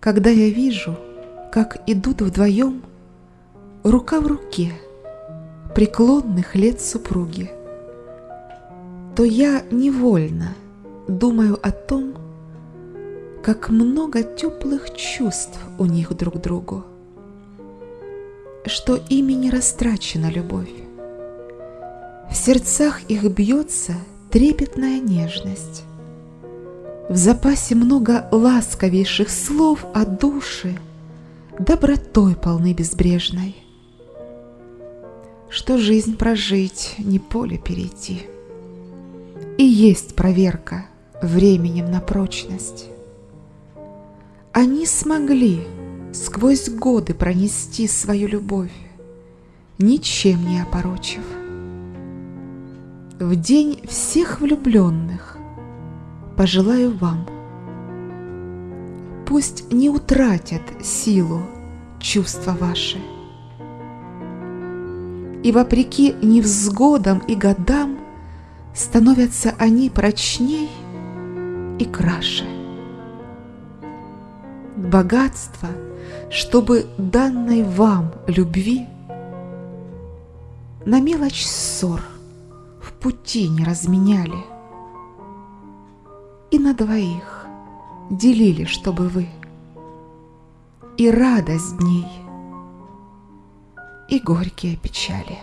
Когда я вижу, как идут вдвоем рука в руке преклонных лет супруги, то я невольно думаю о том, как много теплых чувств у них друг к другу, что ими не растрачена любовь. В сердцах их бьется трепетная нежность. В запасе много ласковейших слов о душе, добротой полны безбрежной. Что жизнь прожить, не поле перейти. И есть проверка временем на прочность. Они смогли сквозь годы пронести свою любовь, ничем не опорочив. В день всех влюбленных пожелаю вам. Пусть не утратят силу чувства ваши. И вопреки невзгодам и годам становятся они прочней и краше. Богатство, чтобы данной вам любви на мелочь ссор в пути не разменяли – на двоих делили, чтобы вы, и радость дней, и горькие печали.